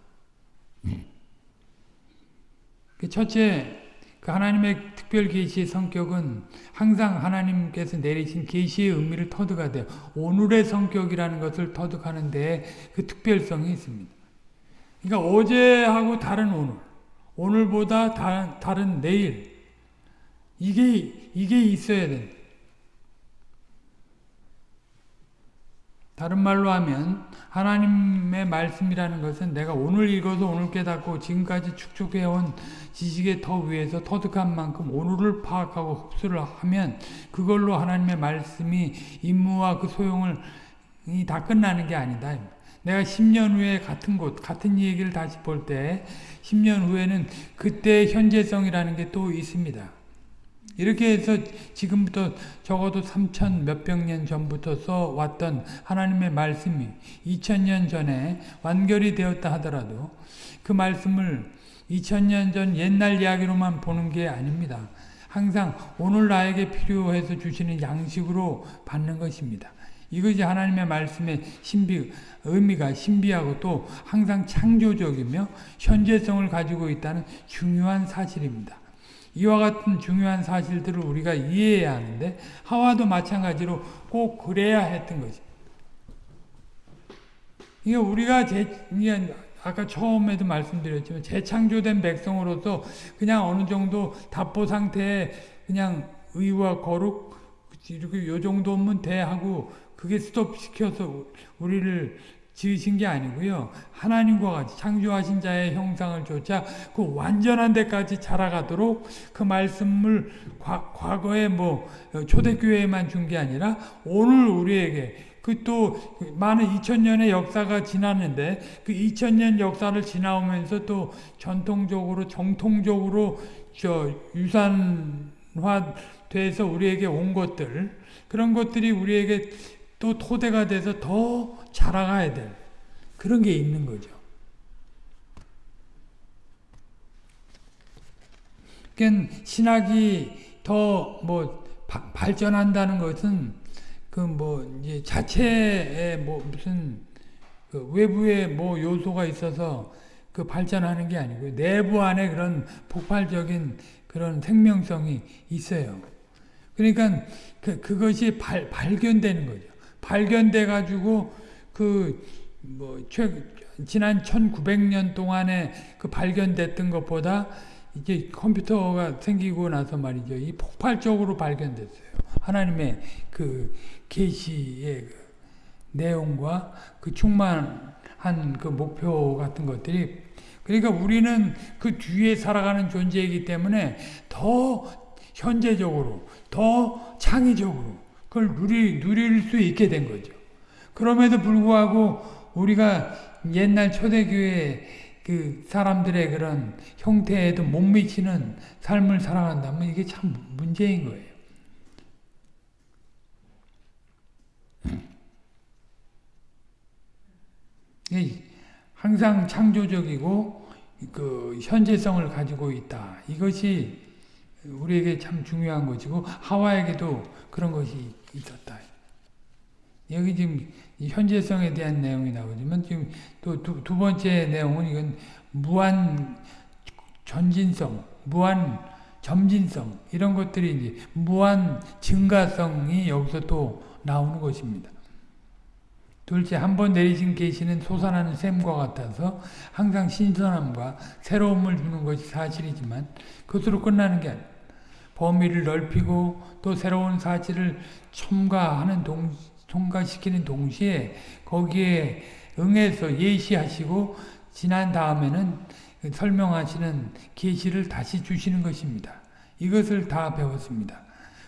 S1: 그 첫째, 그 하나님의 특별 계시의 성격은 항상 하나님께서 내리신 계시의 의미를 터득하되 오늘의 성격이라는 것을 터득하는 데 그 특별성이 있습니다. 그러니까 어제하고 다른 오늘, 오늘보다 다, 다른 내일 이게 이게 있어야 된다. 다른 말로 하면 하나님의 말씀이라는 것은 내가 오늘 읽어서 오늘 깨닫고 지금까지 축적해온 지식의 더 위에서 터득한 만큼 오늘을 파악하고 흡수를 하면 그걸로 하나님의 말씀이 임무와 그 소용을 다 끝나는 게 아니다. 내가 10년 후에 같은 곳, 같은 얘기를 다시 볼 때 10년 후에는 그때 현재성이라는 게 또 있습니다. 이렇게 해서 지금부터 적어도 3천 몇백 년 전부터 써왔던 하나님의 말씀이 2000년 전에 완결이 되었다 하더라도 그 말씀을 2000년 전 옛날 이야기로만 보는 게 아닙니다. 항상 오늘 나에게 필요해서 주시는 양식으로 받는 것입니다. 이것이 하나님의 말씀의 신비, 의미가 신비하고 또 항상 창조적이며 현재성을 가지고 있다는 중요한 사실입니다. 이와 같은 중요한 사실들을 우리가 이해해야 하는데 하와도 마찬가지로 꼭 그래야 했던 거지. 이게 우리가 제, 이게 아까 처음에도 말씀드렸지만 재창조된 백성으로서 그냥 어느 정도 답보 상태에 그냥 의와 거룩 이렇게 요 정도면 돼 하고 그게 스톱 시켜서 우리를 지으신 게 아니고요. 하나님과 같이 창조하신 자의 형상을 쫓아 그 완전한 데까지 자라가도록 그 말씀을 과, 과거에 뭐 초대교회에만 준 게 아니라 오늘 우리에게 그 또 많은 2000년의 역사가 지났는데 그 2000년 역사를 지나오면서 또 전통적으로 정통적으로 저 유산화 돼서 우리에게 온 것들 그런 것들이 우리에게 또 토대가 돼서 더 자라가야 될 그런 게 있는 거죠. 그러니까 신학이 더 뭐 발전한다는 것은 그 뭐 이제 자체에 뭐 무슨 그 외부에 뭐 요소가 있어서 그 발전하는 게 아니고 내부 안에 그런 폭발적인 그런 생명성이 있어요. 그러니까 그, 그것이 발, 발견되는 거죠. 발견돼 가지고 그뭐 지난 1900년 동안에 그 발견됐던 것보다 이제 컴퓨터가 생기고 나서 말이죠. 이 폭발적으로 발견됐어요. 하나님의 그 계시의 그 내용과 그 충만한 그 목표 같은 것들이 그러니까 우리는 그 뒤에 살아가는 존재이기 때문에 더 현재적으로 더 창의적으로 그걸 누리, 누릴 수 있게 된 거죠. 그럼에도 불구하고 우리가 옛날 초대교회 그 사람들의 그런 형태에도 못 미치는 삶을 살아간다면 이게 참 문제인 거예요. 항상 창조적이고 그 현재성을 가지고 있다. 이것이 우리에게 참 중요한 것이고 하와에게도 그런 것이 있었다. 여기 지금 현재성에 대한 내용이 나오지만 지금 또두 번째 내용은 이건 무한 전진성, 무한 점진성 이런 것들이 이제 무한 증가성이 여기서 또 나오는 것입니다. 둘째, 한 번 내리신 계시는 솟아나는 샘과 같아서 항상 신선함과 새로움을 주는 것이 사실이지만 그것으로 끝나는 게 아니에요. 범위를 넓히고 또 새로운 사실을 첨가하는 동, 첨가시키는 동시에 거기에 응해서 예시하시고 지난 다음에는 설명하시는 계시를 다시 주시는 것입니다. 이것을 다 배웠습니다.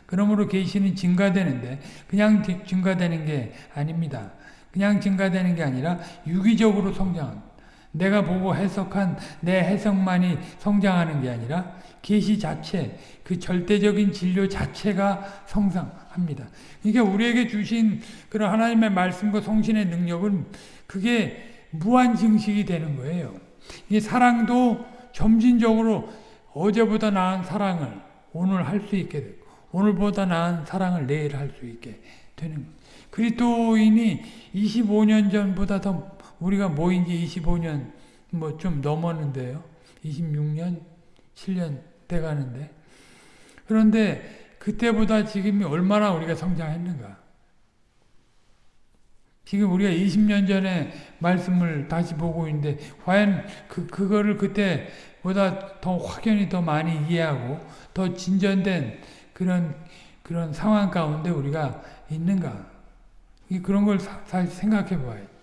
S1: 그러므로 계시는 증가되는데 그냥 증가되는 게 아닙니다. 그냥 증가되는 게 아니라 유기적으로 성장합니다. 내가 보고 해석한 내 해석만이 성장하는 게 아니라 계시 자체, 그 절대적인 진료 자체가 성장합니다. 이게 우리에게 주신 그런 하나님의 말씀과 성신의 능력은 그게 무한 증식이 되는 거예요. 이 사랑도 점진적으로 어제보다 나은 사랑을 오늘 할 수 있게 되고 오늘보다 나은 사랑을 내일 할 수 있게 되는 거예요. 그리스도인이 25년 전보다 더 우리가 모인 지 25년 뭐 좀 넘었는데요. 26년, 7년 돼 가는데. 그런데 그때보다 지금이 얼마나 우리가 성장했는가. 지금 우리가 20년 전에 말씀을 다시 보고 있는데 과연 그 그거를 그때보다 더 확연히 더 많이 이해하고 더 진전된 그런 그런 상황 가운데 우리가 있는가? 그런 걸 사 실 생각해 봐요. 그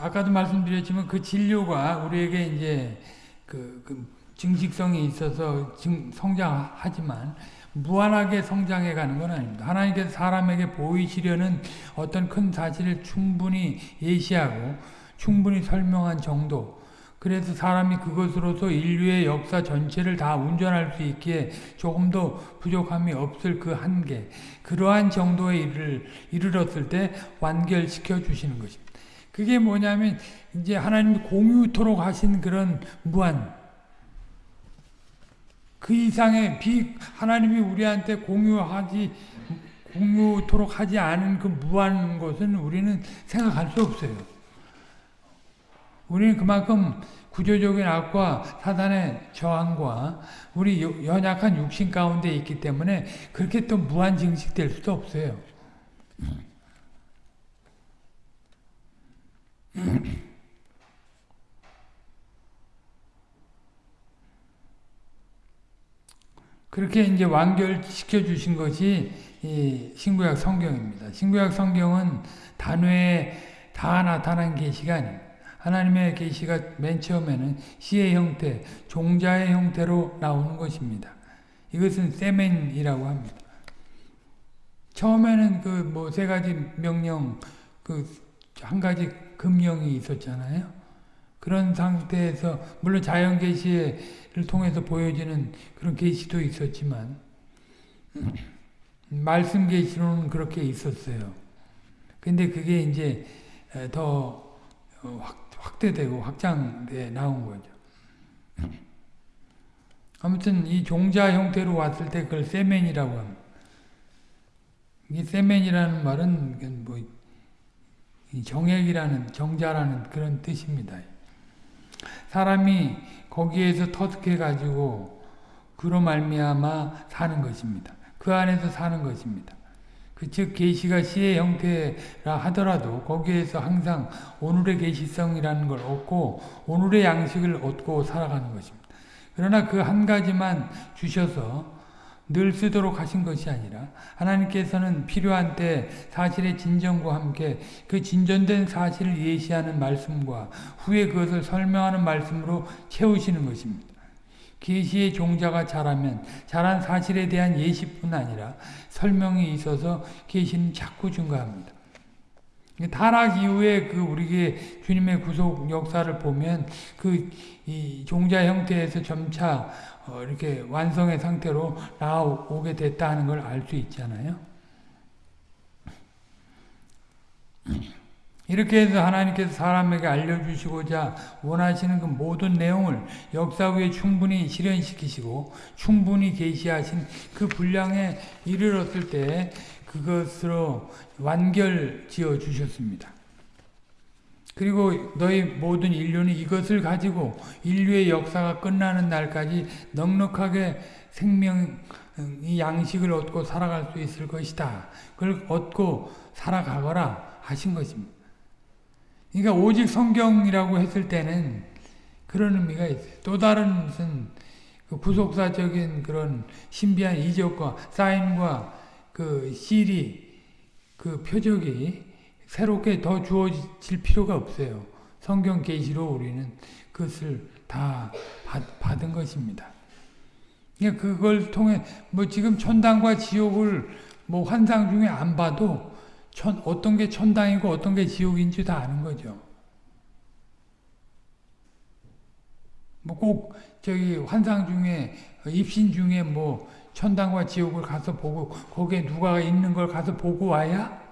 S1: 아까도 말씀드렸지만 그 진료가 우리에게 이제 그, 그 증식성이 있어서 증, 성장하지만 무한하게 성장해 가는 건 아닙니다. 하나님께서 사람에게 보이시려는 어떤 큰 사실을 충분히 예시하고 충분히 설명한 정도 그래서 사람이 그것으로서 인류의 역사 전체를 다 운전할 수 있기에 조금도 부족함이 없을 그 한계 그러한 정도에 이를, 이르렀을 때 완결시켜 주시는 것입니다. 그게 뭐냐면 이제 하나님 공유토록 하신 그런 무한 그 이상의 비 하나님이 우리한테 공유하지 공유토록 하지 않은 그 무한 것은 우리는 생각할 수 없어요. 우리는 그만큼 구조적인 악과 사단의 저항과 우리 연약한 육신 가운데 있기 때문에 그렇게 또 무한 증식될 수도 없어요. 그렇게 이제 완결시켜 주신 것이 신구약 성경입니다. 신구약 성경은 단회에 다 나타난 게시간입니다 하나님의 계시가 맨 처음에는 시의 형태, 종자의 형태로 나오는 것입니다. 이것은 세멘이라고 합니다. 처음에는 그 뭐 세 가지 명령, 그 한 가지 금령이 있었잖아요. 그런 상태에서 물론 자연 계시를 통해서 보여지는 그런 계시도 있었지만 말씀 계시로는 그렇게 있었어요. 근데 그게 이제 더 확, 확대되고 확장돼 나온 거죠. 아무튼 이 종자 형태로 왔을 때 그걸 세멘이라고 합니다. 이 세멘이라는 말은 뭐 정액이라는 정자라는 그런 뜻입니다. 사람이 거기에서 터득해 가지고 그로 말미암아 사는 것입니다. 그 안에서 사는 것입니다. 그즉 계시가 시의 형태라 하더라도 거기에서 항상 오늘의 계시성이라는 걸 얻고 오늘의 양식을 얻고 살아가는 것입니다. 그러나 그 한 가지만 주셔서 늘 쓰도록 하신 것이 아니라 하나님께서는 필요한 때 사실의 진정과 함께 그 진전된 사실을 예시하는 말씀과 후에 그것을 설명하는 말씀으로 채우시는 것입니다. 계시의 종자가 자라면 자란 사실에 대한 예시뿐 아니라 설명이 있어서 계시는 자꾸 증가합니다. 타락 이후에 그 우리의 주님의 구속 역사를 보면 그 종자 형태에서 점차 어 이렇게 완성의 상태로 나오게 됐다 하는 걸 알 수 있잖아요. 이렇게 해서 하나님께서 사람에게 알려주시고자 원하시는 그 모든 내용을 역사 위에 충분히 실현시키시고 충분히 계시하신 그 분량에 이르렀을 때 그것으로 완결 지어 주셨습니다. 그리고 너희 모든 인류는 이것을 가지고 인류의 역사가 끝나는 날까지 넉넉하게 생명의 양식을 얻고 살아갈 수 있을 것이다. 그걸 얻고 살아가거라 하신 것입니다. 그러니까 오직 성경이라고 했을 때는 그런 의미가 있어요. 또 다른 무슨 그 부속사적인 그런 신비한 이적과 사인과 그 실이 그 표적이 새롭게 더 주어질 필요가 없어요. 성경 계시로 우리는 그것을 다 받, 은 것입니다. 그러니까 그걸 통해 뭐 지금 천당과 지옥을 뭐 환상 중에 안 봐도 천, 어떤 게 천당이고 어떤 게 지옥인지 다 아는 거죠. 뭐 꼭 저기 환상 중에 입신 중에 뭐 천당과 지옥을 가서 보고 거기에 누가 있는 걸 가서 보고 와야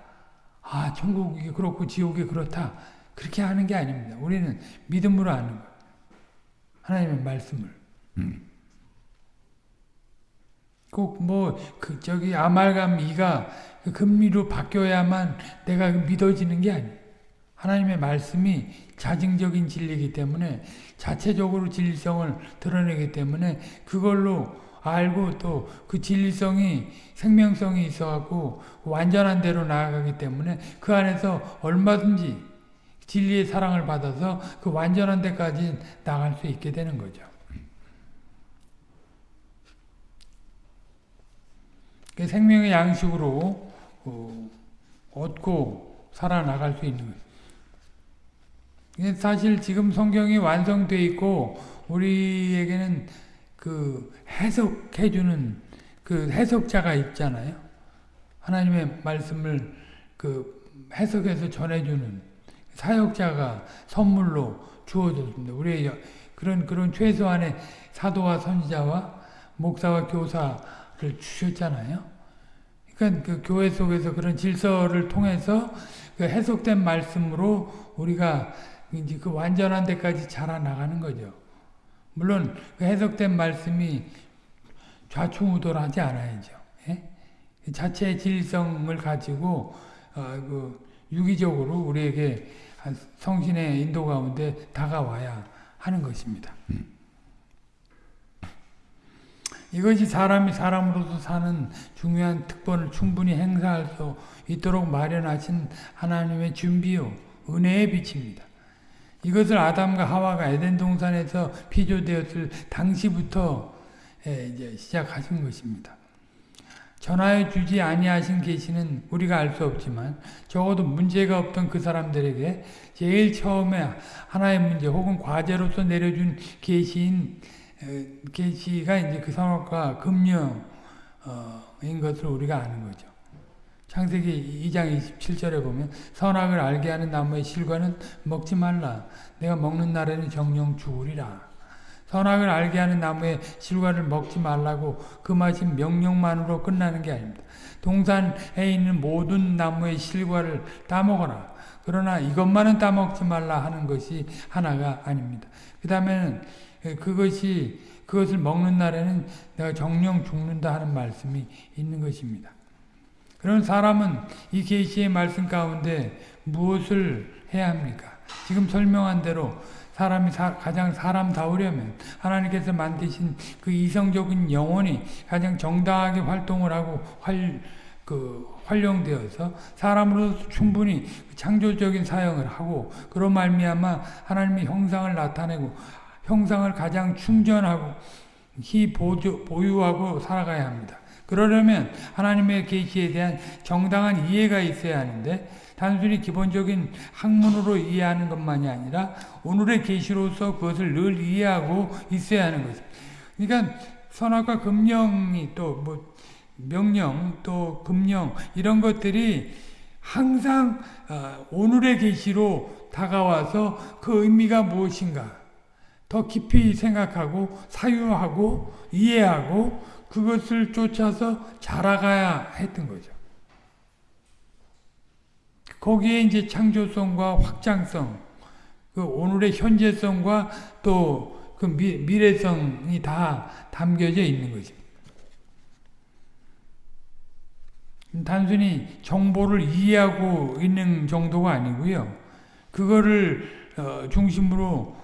S1: 아 천국이 그렇고 지옥이 그렇다 그렇게 하는 게 아닙니다. 우리는 믿음으로 아는 거예요. 하나님의 말씀을. 음. 꼭뭐 그 저기 아말감 이가 그 금리로 바뀌어야만 내가 믿어지는 게 아니에요. 하나님의 말씀이 자증적인 진리이기 때문에 자체적으로 진리성을 드러내기 때문에 그걸로 알고 또 그 진리성이 생명성이 있어갖고 완전한 대로 나아가기 때문에 그 안에서 얼마든지 진리의 사랑을 받아서 그 완전한 데까지 나갈 수 있게 되는 거죠. 그 생명의 양식으로 어, 얻고 살아나갈 수 있는 거예요. 사실 지금 성경이 완성되어 있고 우리에게는 그 해석해주는 그 해석자가 있잖아요. 하나님의 말씀을 그 해석해서 전해주는 사역자가 선물로 주어졌습니다. 우리의 그런 그런 최소한의 사도와 선지자와 목사와 교사를 주셨잖아요. 그러니까 그 교회 속에서 그런 질서를 통해서 그 해석된 말씀으로 우리가 이제 그 완전한 데까지 자라나가는 거죠. 물론 그 해석된 말씀이 좌충우돌하지 않아야죠. 예? 그 자체의 질성을 가지고 어, 그 유기적으로 우리에게 성신의 인도 가운데 다가와야 하는 것입니다. 음. 이것이 사람이 사람으로서 사는 중요한 특권을 충분히 행사할 수 있도록 마련하신 하나님의 준비요 은혜의 빛입니다. 이것을 아담과 하와가 에덴 동산에서 피조되었을 당시부터 이제 시작하신 것입니다. 전하여 주지 아니하신 계시는 우리가 알 수 없지만 적어도 문제가 없던 그 사람들에게 제일 처음에 하나의 문제 혹은 과제로서 내려준 계시인 계시가 이제 그 선악과 금령인 것을 우리가 아는 거죠. 창세기 2장 27절에 보면 선악을 알게 하는 나무의 실과는 먹지 말라. 내가 먹는 날에는 정령 죽으리라. 선악을 알게 하는 나무의 실과를 먹지 말라고 그 말이 명령만으로 끝나는 게 아닙니다. 동산에 있는 모든 나무의 실과를 따먹어라. 그러나 이것만은 따먹지 말라 하는 것이 하나가 아닙니다. 그 다음에는 그것이 그것을 먹는 날에는 내가 정령 죽는다 하는 말씀이 있는 것입니다. 그런 사람은 이 계시의 말씀 가운데 무엇을 해야 합니까? 지금 설명한 대로 사람이 사, 가장 사람다우려면 하나님께서 만드신 그 이성적인 영혼이 가장 정당하게 활동을 하고 활, 그 활용되어서 사람으로 충분히 창조적인 사용을 하고 그런 말미암아 하나님의 형상을 나타내고 형상을 가장 충전하고 히 보조, 보유하고 살아가야 합니다. 그러려면 하나님의 계시에 대한 정당한 이해가 있어야 하는데 단순히 기본적인 학문으로 이해하는 것만이 아니라 오늘의 계시로서 그것을 늘 이해하고 있어야 하는 것입니다. 그러니까 선악과 금령이 또 뭐 명령 또 금령 이런 것들이 항상 어, 오늘의 계시로 다가와서 그 의미가 무엇인가 더 깊이 생각하고 사유하고 이해하고 그것을 쫓아서 자라가야 했던 거죠. 거기에 이제 창조성과 확장성, 그 오늘의 현재성과 또 그 미래성이 다 담겨져 있는 거죠. 단순히 정보를 이해하고 있는 정도가 아니고요. 그거를 어, 중심으로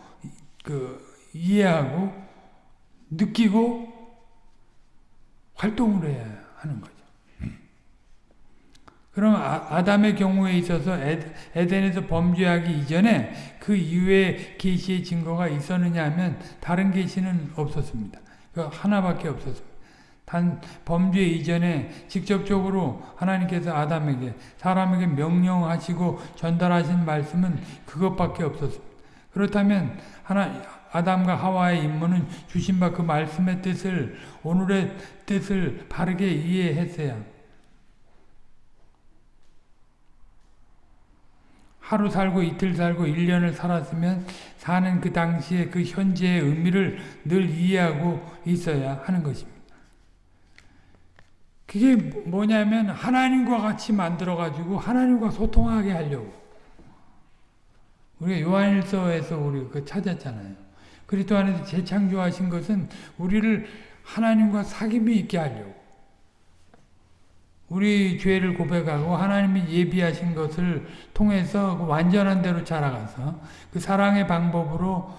S1: 그 이해하고 느끼고 활동을 해야 하는 거죠. 그럼 아, 담의 경우에 있어서 에덴에서 범죄하기 이전에 그 이후에 계시의 증거가 있었느냐 하면 다른 계시는 없었습니다. 그 하나밖에 없었습니다. 단 범죄 이전에 직접적으로 하나님께서 아담에게 사람에게 명령하시고 전달하신 말씀은 그것밖에 없었습니다. 그렇다면 하나 아담과 하와의 임무는 주신 바 그 말씀의 뜻을 오늘의 뜻을 바르게 이해했어야 하루 살고 이틀 살고 1년을 살았으면 사는 그 당시에 그 현재의 의미를 늘 이해하고 있어야 하는 것입니다. 그게 뭐냐면 하나님과 같이 만들어가지고 하나님과 소통하게 하려고. 우리가 요한일서에서 우리 그 찾았잖아요. 그리스도 안에서 재창조하신 것은 우리를 하나님과 사귐이 있게 하려고. 우리 죄를 고백하고 하나님이 예비하신 것을 통해서 그 완전한 대로 자라가서 그 사랑의 방법으로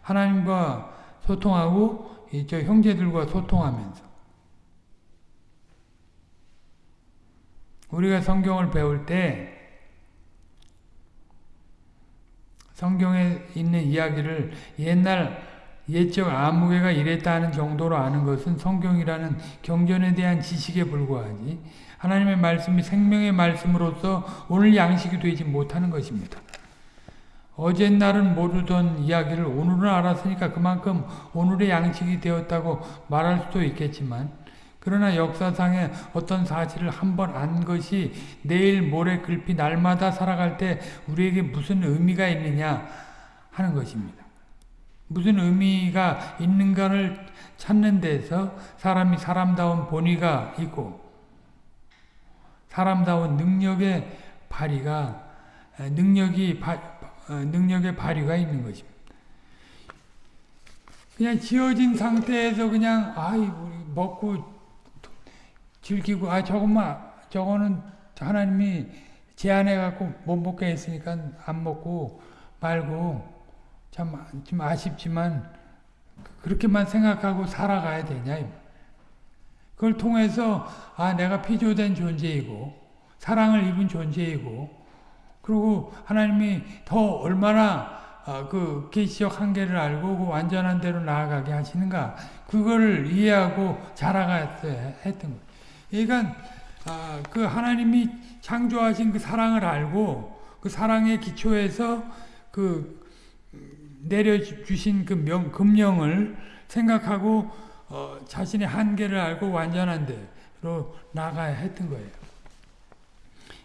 S1: 하나님과 소통하고 저 형제들과 소통하면서 우리가 성경을 배울 때 성경에 있는 이야기를 옛날 옛적 아무개가 이랬다는 정도로 아는 것은 성경이라는 경전에 대한 지식에 불과하지 하나님의 말씀이 생명의 말씀으로서 오늘 양식이 되지 못하는 것입니다. 어젯날은 모르던 이야기를 오늘은 알았으니까 그만큼 오늘의 양식이 되었다고 말할 수도 있겠지만 그러나 역사상의 어떤 사실을 한 번 안 것이 내일 모레 글피 날마다 살아갈 때 우리에게 무슨 의미가 있느냐 하는 것입니다. 무슨 의미가 있는가를 찾는 데서 사람이 사람다운 본의가 있고 사람다운 능력의 발휘가 능력이 바, 어, 능력의 발휘가 있는 것입니다. 그냥 지어진 상태에서 그냥 아이 먹고 즐기고 아 저것만 저거는 하나님이 제안해 갖고 못 먹게 했으니까 안 먹고 말고 참 좀 아쉽지만 그렇게만 생각하고 살아가야 되냐. 그걸 통해서 아 내가 피조된 존재이고 사랑을 입은 존재이고 그리고 하나님이 더 얼마나 어, 그 계시적 한계를 알고 그 완전한 대로 나아가게 하시는가 그걸 이해하고 자라갔어야 했던 거예요. 그러니까 아, 그 하나님이 창조하신 그 사랑을 알고 그 사랑의 기초에서 그 내려주신 그 명, 금령을 생각하고 어, 자신의 한계를 알고 완전한 대로 나가야 했던 거예요.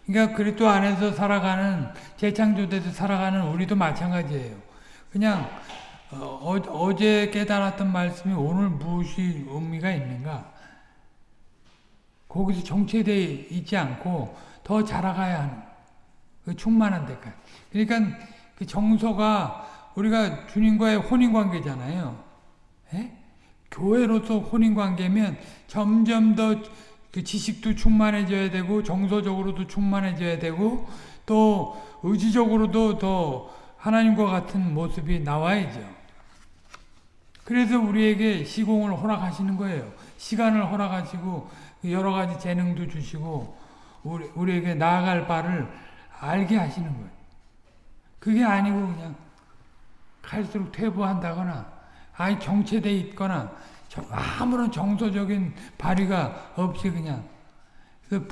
S1: 그러니까 그리스도 안에서 살아가는 재창조돼서 살아가는 우리도 마찬가지예요. 그냥 어, 어제 깨달았던 말씀이 오늘 무엇이 의미가 있는가? 거기서 정체되어 있지 않고 더 자라가야 하는 그 충만한 데까지. 그러니까 그 정서가 우리가 주님과의 혼인 관계잖아요. 에? 교회로서 혼인 관계면 점점 더 그 지식도 충만해져야 되고 정서적으로도 충만해져야 되고 또 의지적으로도 더 하나님과 같은 모습이 나와야죠. 그래서 우리에게 시공을 허락하시는 거예요. 시간을 허락하시고 여러 가지 재능도 주시고 우리, 우리에게 나아갈 바를 알게 하시는 거예요. 그게 아니고 그냥 갈수록 퇴보한다거나 아니 정체돼 있거나 아무런 정서적인 발휘가 없이 그냥 그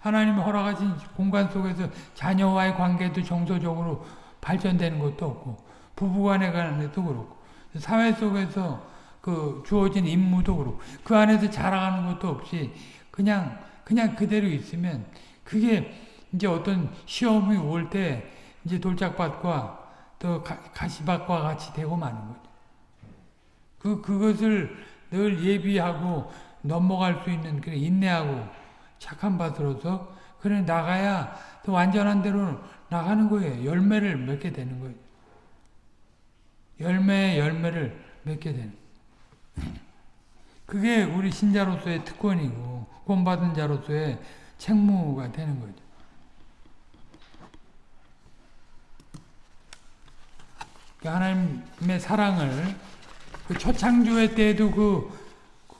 S1: 하나님이 허락하신 공간 속에서 자녀와의 관계도 정서적으로 발전되는 것도 없고 부부간의 관계도 그렇고 사회 속에서 그 주어진 임무도 그렇고 그 안에서 자라가는 것도 없이 그냥 그냥 그대로 있으면 그게 이제 어떤 시험이 올 때 이제 돌짝밭과 또 가 시밭과 같이 되고 마는 거죠. 그, 그것을 늘 예비하고 넘어갈 수 있는 그런 인내하고 착한 밭으로서 그래 나가야 또 완전한 대로 나가는 거예요. 열매를 맺게 되는 거예요. 열매 열매를 맺게 되는 그게 우리 신자로서의 특권이고 구원받은 자로서의 책무가 되는 거죠. 그 하나님의 사랑을 그 초창조회 때에도 그,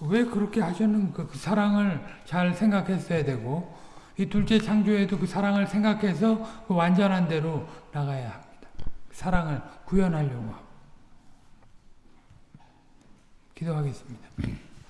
S1: 왜 그렇게 하셨는가 그 사랑을 잘 생각했어야 되고 이 둘째 창조에도 그 사랑을 생각해서 그 완전한 대로 나가야 합니다. 사랑을 구현하려고 하고 기도하겠습니다.